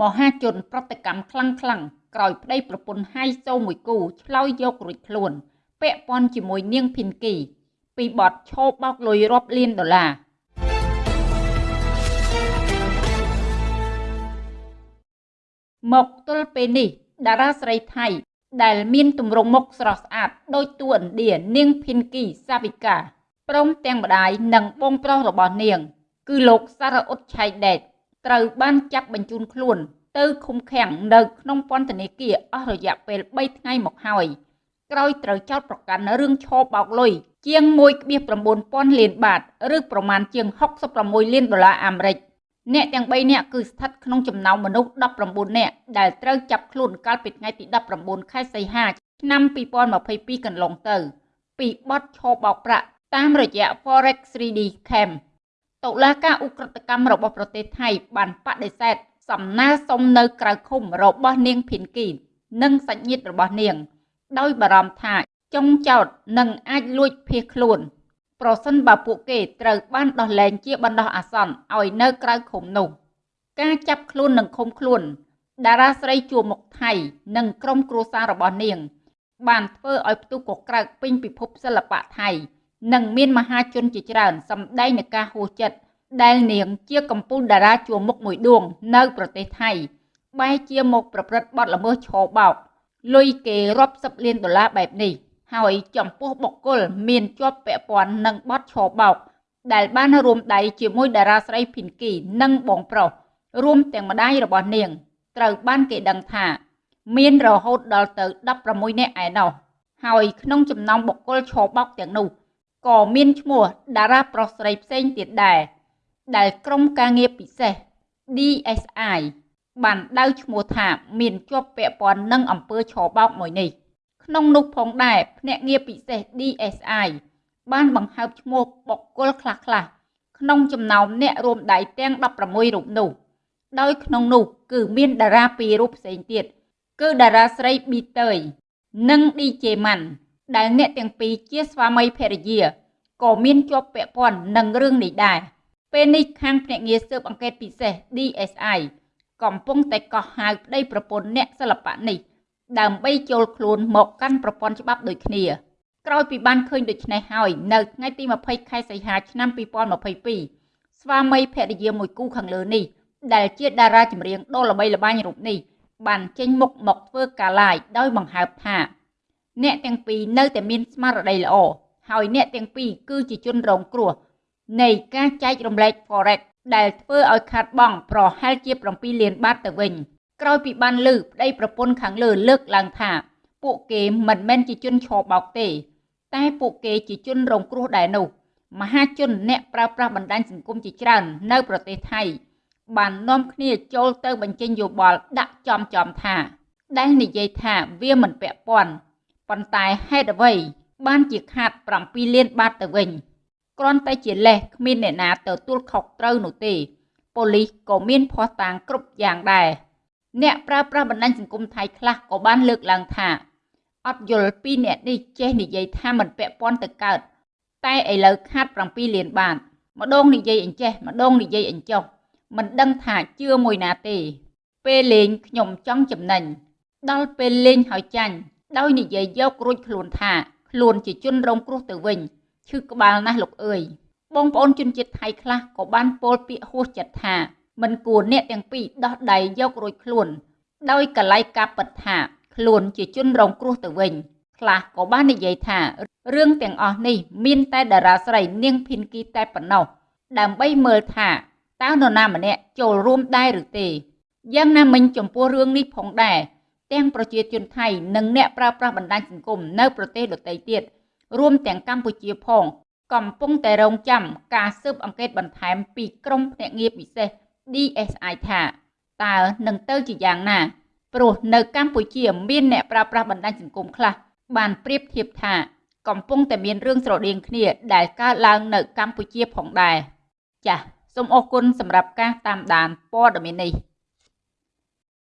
មហាជនប្រតិកម្មខ្លាំងខ្លាំងក្រោយប្តីប្រពន្ធហៃសូមួយគូឆ្លោយយករួចខ្លួន ពាក់ព័ន្ធជាមួយនាងភិនគី ពីបទឈោបោកលុយរាប់លានដុល្លារមកទល់ពេលនេះតារាស្រីថៃ ដែលមានទម្រង់មុខស្រស់ស្អាតដូចតួឥណ្ឌានាងភិនគីសាវិកាព្រមទាំងម្ដាយនិងបងប្រុសរបស់នាង គឺលោកសារអ៊ុតឆៃដេត ត្រូវបានចាប់បញ្ជូនខ្លួនទៅឃុំឃាំងនៅក្នុងពន្ធនាគារអស់រយៈពេល3ថ្ងៃមកហើយក្រោយត្រូវចោទប្រកាន់រឿងឆោបោកលុយជាង1.9000លានបាតឬប្រមាណជាង66លានដុល្លារអាមេរិកអ្នកទាំង3នាក់គឺស្ថិតក្នុងចំណោមមនុស្ស19នាក់ដែលត្រូវចាប់ខ្លួនកាលពីថ្ងៃទី19ខែសីហាឆ្នាំ2022កន្លងទៅ ពីបទឆោបោកប្រាក់តាមរយៈ Forex 3D Scam តុលាការឧក្រិដ្ឋកម្មរបស់ប្រទេសថៃ បានបដិសេធសំណើសុំនៅក្រៅឃុំរបស់នាងភិនគី និងសាច់ញាតិរបស់នាង ដោយបារម្ភថាចុងចោតនឹងអាចលួចភៀសខ្លួន ប្រសិនបើពួកគេត្រូវបានដោះលែងជាបណ្ដោះអាសន្នឲ្យនៅក្រៅឃុំនោះ ការចាប់ខ្លួននិងឃុំខ្លួន តារាស្រីជួមុខថៃ និងក្រុមគ្រួសាររបស់នាង បានធ្វើឲ្យផ្ទុះកក្រើកពេញពិភពសិល្បៈថៃ និងមានមហាជនជាច្រើនសម្ដែងនឹងការហួសចិត្តដែលនាងជាកម្ពុជាតារាជួរមុខមួយដួង នៅប្រទេសថៃបែរជាមកប្រព្រឹត្តបទល្មើសឆោបោកលុយគេរាប់សិបលានដុល្លារបែបនេះហើយចំពោះបុគ្គលមានជាប់ពាក់ព័ន្ធនឹងបទឆោបោកដែលបានរួមដៃជាមួយតារាស្រីភីនគីនិងបងប្រុសរួមទាំងម្ដាយរបស់នាង ត្រូវបានគេដឹងថា មានរហូតដល់ទៅ16នាក់ឯណោះហើយក្នុងចំណោមបុគ្គលឆោបោកទាំងនោះ ក៏មានឈ្មោះតារាប្រុសស្រីផ្សេងទៀតដែរដែលក្រុមការងារពិសេស DSI បានដៅឈ្មោះថាមានជាប់ពាក់ព័ន្ធនឹងអំពើឆបោកមួយនេះក្នុងនោះផងដែរភ្នាក់ងារពិសេស DSI បានបង្ហើបឈ្មោះបុគ្គលខ្លះៗក្នុងចំណោមអ្នករួមដៃទាំង16រូបនោះដោយក្នុងនោះគឺមានតារាពីររូបផ្សេងទៀតគឺតារាស្រីប៊ីតើយនិង DJ ម៉ាន់ ដែលអ្នកទាំងពីរជាស្វាមីភរិយាក៏មានជាប់ពាក់ព័ន្ធនឹងរឿងនេះដែរពេលនេះខាងភ្នាក់ងារស៊ើបអង្កេតពិសេស DSI កំពុងតែកោះហៅប្តីប្រពន្ធអ្នកសិល្បៈនេះ ដើម្បីចូលខ្លួនមកកាន់ប្រព័ន្ធច្បាប់ដូចគ្នាក្រោយពីបានឃើញដូច្នេះហើយនៅថ្ងៃទី20ខែសីហាឆ្នាំ2022ស្វាមីភរិយាមួយគូខាងលើនេះដែលជាតារាចម្រៀងដ៏ល្បីល្បាញរូបនេះបានចេញមុខមកធ្វើការ live ដោយបង្ហើបថា អ្នកទាំងពីរនៅតែមានស្មារតីល្អហើយអ្នកទាំងពីរគឺជាជនរងគ្រោះនៃការចែករំលែក Forex ដែលធ្វើឲ្យខាតបង់ប្រហែលជា7លានបាតទៅវិញក្រោយពីបានលើប្តីប្រពន្ធខាងលើលើកឡើងថា ពួកគេមិនមែនជាជនឆបោកទេ តែពួកគេជាជនរងគ្រោះដែរនោះមហាជនអ្នកប្រើប្រាស់បណ្ដាញសង្គមជាច្រើននៅប្រទេសថៃបាននាំគ្នាចូលទៅបញ្ចេញយោបល់ដាក់ចំចំថា ដែលនិយាយថាវាមិនពាក់ព័ន្ធ ប៉ុន្តែហេតុអ្វី បានជាខាត7លានបាតទៅវិញគ្រាន់តែជាលេសគ្មានអ្នកណាទទួលខុសត្រូវនោះទេប៉ូលីសក៏មានភ័ស្តុតាងគ្រប់យ៉ាងដែរអ្នកប្រើប្រាស់បណ្ដាញសង្គមថៃខ្លះក៏បានលើកឡើងថាអត់យល់ពីអ្នកនេះចេះនិយាយថាមិនពាក់ព័ន្ធទៅកើតតែឥឡូវខាត7លានបាតម្ដងនិយាយអញ្ចេះម្ដងនិយាយអញ្ចោះមិនដឹងថាជឿមួយណាទេ ពេលលេងខ្ញុំចង់ចំណេញដល់ពេលលេងហើយចាញ់ ដោយនិយាយយករួចខ្លួនថាខ្លួនជាជនរងគ្រោះទៅវិញឈឺក្បាលណាស់លោកអើយបងប្អូនជនជាតិថៃខ្លះក៏បានពោលពាក្យហួសចិត្តថាមិនគួរអ្នកទាំងពីរដោះដៃយករួចខ្លួន ដោយកលៃកាពិតថាខ្លួនជាជនរងគ្រោះទៅវិញខ្លះក៏បាននិយាយថារឿងទាំងអស់នេះមានតែតារាស្រីនាងភិនគីតែប៉ុណ្ណោះដើម្បីមើលថាតើនរណាម្នាក់ចូលរួមដែរឬទេយ៉ាងណាមិញចំពោះរឿងនេះផងដែរ ទាំងប្រជាជនថៃនិងអ្នកប្រើប្រាស់បណ្ដាញសង្គមនៅប្រទេសដទៃទៀតរួមទាំងកម្ពុជាផង កំពុងតែរងចាំការស៊ើបអង្កេតបន្ថែមពីក្រុមភ្នាក់ងារពិសេស DSI ថាតើនឹងទៅជាយ៉ាងណាព្រោះនៅកម្ពុជាមានអ្នកប្រើប្រាស់បណ្ដាញសង្គមខ្លះបានប្រៀបធៀបថាកំពុងតែមានរឿងស្រដៀងគ្នាដែលកើតឡើងនៅកម្ពុជាផងដែរចាសសូមអរគុណសម្រាប់ការតាមដានព័ត៌មាននេះ